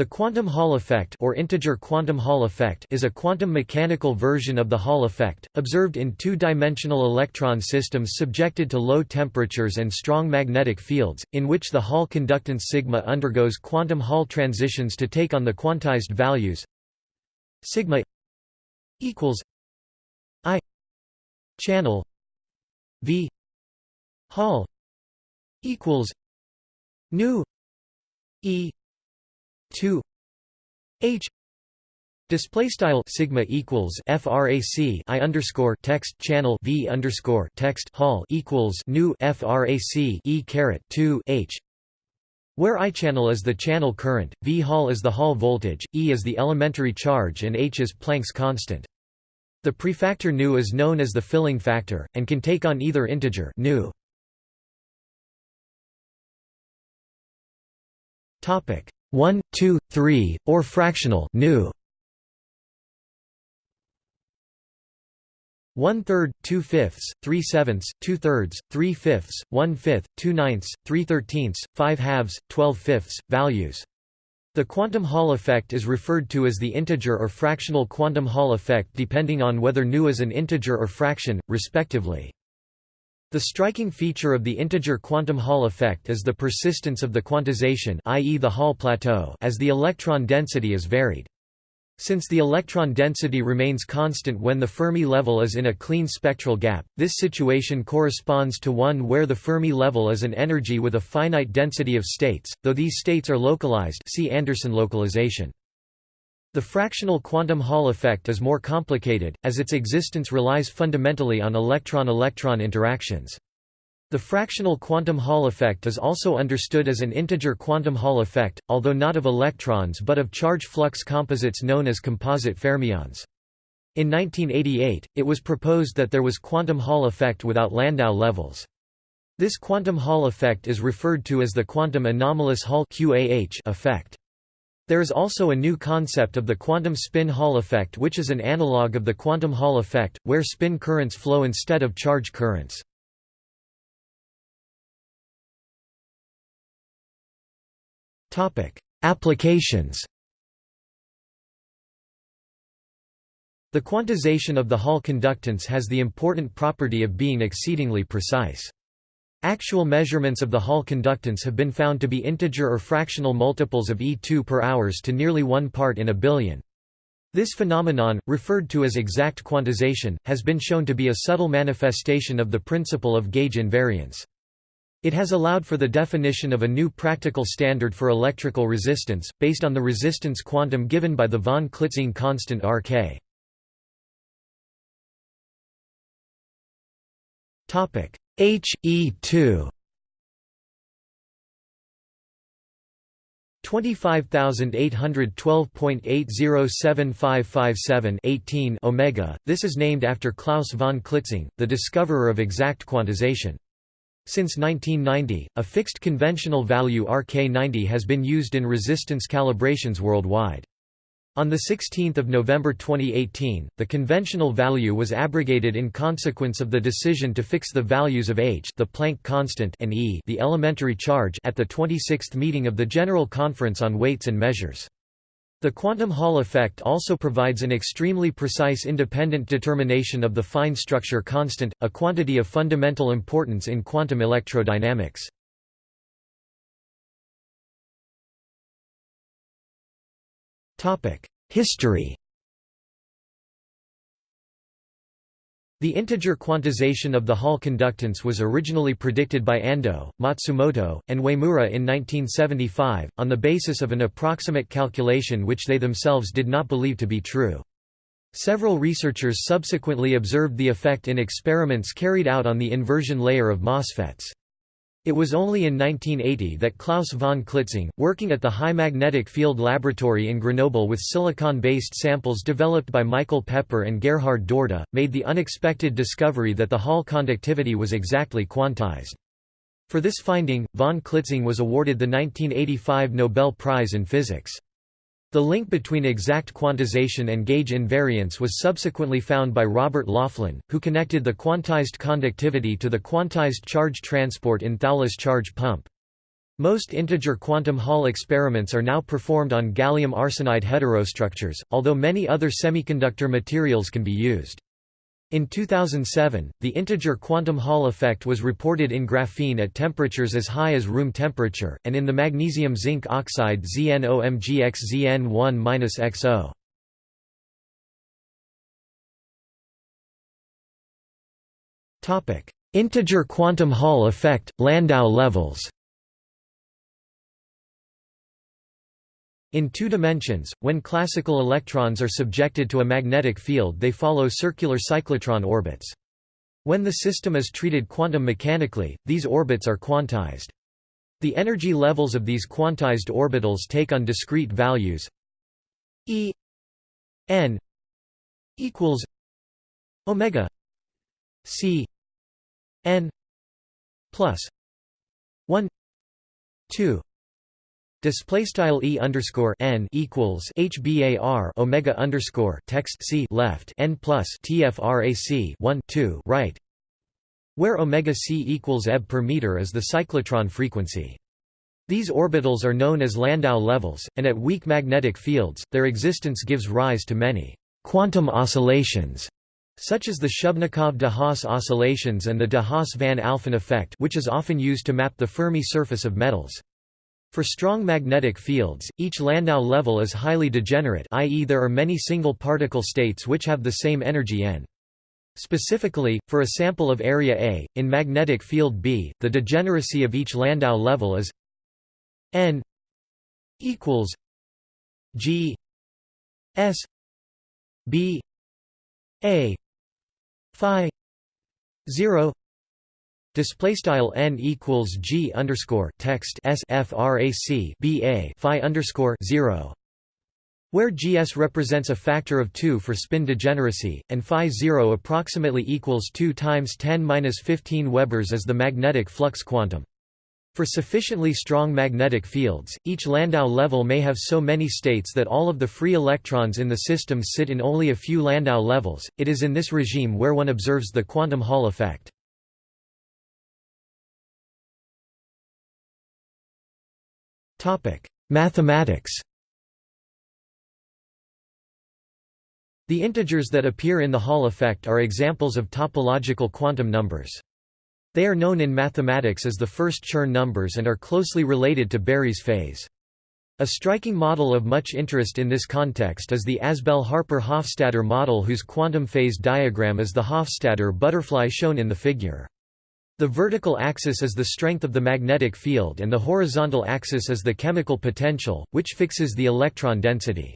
The quantum Hall effect or integer quantum Hall effect is a quantum mechanical version of the Hall effect, observed in two-dimensional electron systems subjected to low temperatures and strong magnetic fields, in which the Hall conductance sigma undergoes quantum Hall transitions to take on the quantized values sigma equals i channel v Hall equals nu e 2 h display style sigma equals frac i underscore text channel v underscore text hall equals nu frac e caret 2 h where I channel is the channel current, V Hall is the Hall voltage, E is the elementary charge and H is Planck's constant. The prefactor nu is known as the filling factor, and can take on either integer nu. Topic 1, 2, 3, or fractional nu. One third, two fifths, three sevenths, two thirds, three fifths, one fifth, two ninths, three thirteenths, five halves, twelve fifths, values. The quantum Hall effect is referred to as the integer or fractional quantum Hall effect depending on whether nu is an integer or fraction, respectively. The striking feature of the integer quantum Hall effect is the persistence of the quantization i.e. the Hall plateau as the electron density is varied. Since the electron density remains constant when the Fermi level is in a clean spectral gap, this situation corresponds to one where the Fermi level is an energy with a finite density of states, though these states are localized see Anderson localization. The fractional quantum Hall effect is more complicated, as its existence relies fundamentally on electron-electron interactions. The fractional quantum Hall effect is also understood as an integer quantum Hall effect, although not of electrons but of charge flux composites known as composite fermions. In 1988, it was proposed that there was quantum Hall effect without Landau levels. This quantum Hall effect is referred to as the quantum anomalous Hall effect. There is also a new concept of the quantum spin Hall effect which is an analog of the quantum Hall effect, where spin currents flow instead of charge currents. Applications The quantization of the Hall conductance has the important property of being exceedingly precise. Actual measurements of the Hall conductance have been found to be integer or fractional multiples of E2 per hours to nearly one part in a billion. This phenomenon, referred to as exact quantization, has been shown to be a subtle manifestation of the principle of gauge invariance. It has allowed for the definition of a new practical standard for electrical resistance, based on the resistance quantum given by the von Klitzing constant Rk. HE2 25812.8075557 omega. This is named after Klaus von Klitzing, the discoverer of exact quantization. Since 1990, a fixed conventional value RK90 has been used in resistance calibrations worldwide. On 16 November 2018, the conventional value was abrogated in consequence of the decision to fix the values of h the Planck constant and e the elementary charge at the 26th meeting of the General Conference on Weights and Measures. The quantum Hall effect also provides an extremely precise independent determination of the fine structure constant, a quantity of fundamental importance in quantum electrodynamics. History The integer quantization of the Hall conductance was originally predicted by Ando, Matsumoto, and Uemura in 1975, on the basis of an approximate calculation which they themselves did not believe to be true. Several researchers subsequently observed the effect in experiments carried out on the inversion layer of MOSFETs. It was only in 1980 that Klaus von Klitzing, working at the High Magnetic Field Laboratory in Grenoble with silicon-based samples developed by Michael Pepper and Gerhard Dorda, made the unexpected discovery that the Hall conductivity was exactly quantized. For this finding, von Klitzing was awarded the 1985 Nobel Prize in Physics. The link between exact quantization and gauge invariance was subsequently found by Robert Laughlin, who connected the quantized conductivity to the quantized charge transport in Thouless charge pump. Most integer quantum Hall experiments are now performed on gallium arsenide heterostructures, although many other semiconductor materials can be used. In 2007, the integer quantum Hall effect was reported in graphene at temperatures as high as room temperature, and in the magnesium zinc oxide ZnOMgxZn1-XO. Integer quantum Hall effect, Landau levels In two dimensions, when classical electrons are subjected to a magnetic field they follow circular cyclotron orbits. When the system is treated quantum mechanically, these orbits are quantized. The energy levels of these quantized orbitals take on discrete values E n equals omega c n plus 1 2 Display style e underscore n equals hbar omega underscore text c left n plus tfrac 1 2 right, where omega c equals eb per meter is the cyclotron frequency. These orbitals are known as Landau levels, and at weak magnetic fields, their existence gives rise to many quantum oscillations, such as the Shubnikov-de Haas oscillations and the de Haas-van Alphen effect which is often used to map the Fermi surface of metals. For strong magnetic fields, each Landau level is highly degenerate i.e. there are many single particle states which have the same energy n. Specifically, for a sample of area A, in magnetic field B, the degeneracy of each Landau level is n equals g s b a phi 0 Display style n equals g underscore text s frac ba phi underscore zero, where gs represents a factor of 2 for spin degeneracy, and phi 0 approximately equals 2 times 10 15 webers as the magnetic flux quantum. For sufficiently strong magnetic fields, each Landau level may have so many states that all of the free electrons in the system sit in only a few Landau levels. It is in this regime where one observes the quantum Hall effect. Topic: Mathematics. The integers that appear in the Hall effect are examples of topological quantum numbers. They are known in mathematics as the first Chern numbers and are closely related to Berry's phase. A striking model of much interest in this context is the Azbel-Harper-Hofstadter model whose quantum phase diagram is the Hofstadter butterfly shown in the figure. The vertical axis is the strength of the magnetic field and the horizontal axis is the chemical potential, which fixes the electron density.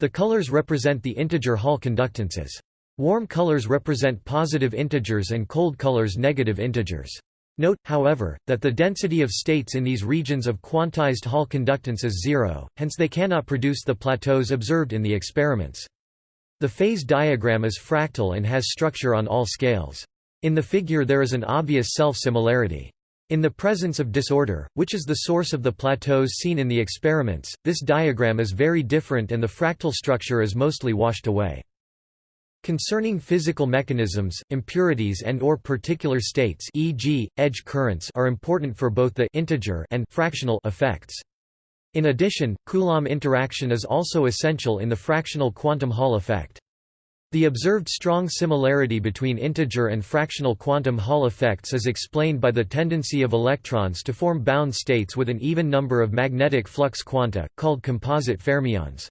The colors represent the integer Hall conductances. Warm colors represent positive integers and cold colors negative integers. Note, however, that the density of states in these regions of quantized Hall conductance is zero, hence they cannot produce the plateaus observed in the experiments. The phase diagram is fractal and has structure on all scales. In the figure there is an obvious self-similarity. In the presence of disorder, which is the source of the plateaus seen in the experiments, this diagram is very different and the fractal structure is mostly washed away. Concerning physical mechanisms, impurities and or particular states e.g., edge currents are important for both the integer and fractional effects. In addition, Coulomb interaction is also essential in the fractional quantum Hall effect. The observed strong similarity between integer and fractional quantum Hall effects is explained by the tendency of electrons to form bound states with an even number of magnetic flux quanta, called composite fermions.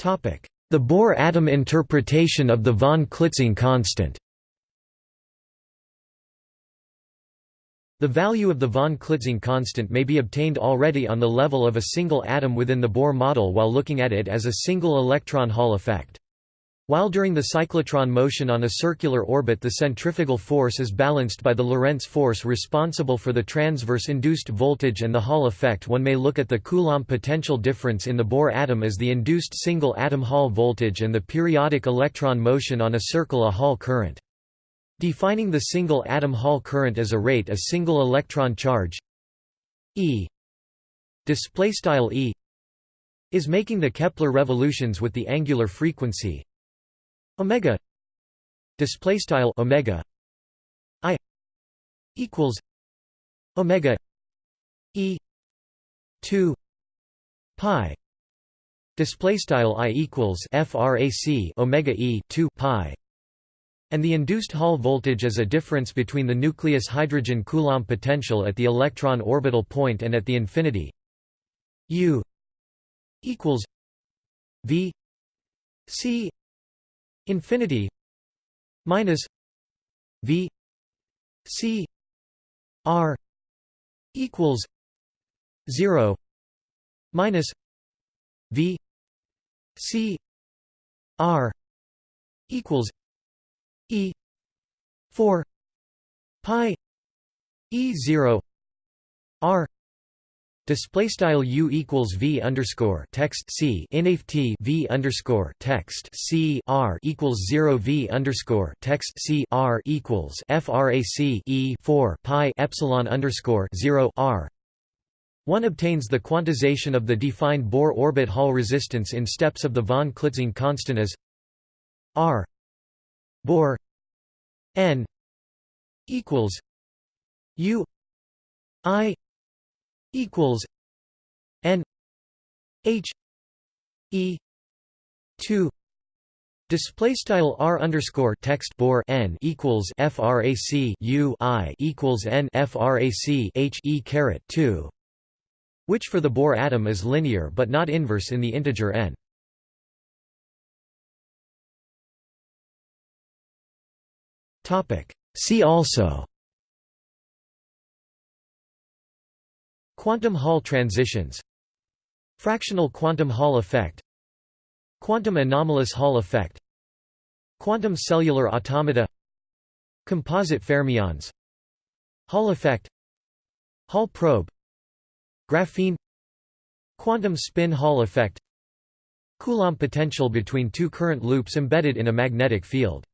The Bohr atom interpretation of the von Klitzing constant The value of the von Klitzing constant may be obtained already on the level of a single atom within the Bohr model while looking at it as a single electron Hall effect. While during the cyclotron motion on a circular orbit the centrifugal force is balanced by the Lorentz force responsible for the transverse induced voltage and the Hall effect one may look at the Coulomb potential difference in the Bohr atom as the induced single atom Hall voltage and the periodic electron motion on a circle a Hall current. Defining the single atom Hall current as a rate a single electron charge E display style E is making the Kepler revolutions with the angular frequency omega display style omega I equals omega e 2 pi display style I equals frac omega e 2 pi and the induced Hall voltage is a difference between the nucleus hydrogen Coulomb potential at the electron orbital point and at the infinity U equals V C infinity minus V C R equals zero minus V C R equals E four pi E zero R Display style u equals v underscore text c inaf t v underscore text c r equals zero v underscore text c r equals frac e four pi epsilon underscore zero r. One obtains the quantization of the defined Bohr orbit Hall resistance in steps of the von Klitzing constant as r Bohr n equals u i equals n h e 2 Display style r underscore text Bohr n equals frac u i equals n frac h e caret 2, which for the Bohr atom is linear but not inverse in the integer n. See also. Quantum Hall transitions. Fractional quantum Hall effect. Quantum anomalous Hall effect. Quantum cellular automata. Composite fermions. Hall effect. Hall probe. Graphene. Quantum spin Hall effect. Coulomb potential between two current loops embedded in a magnetic field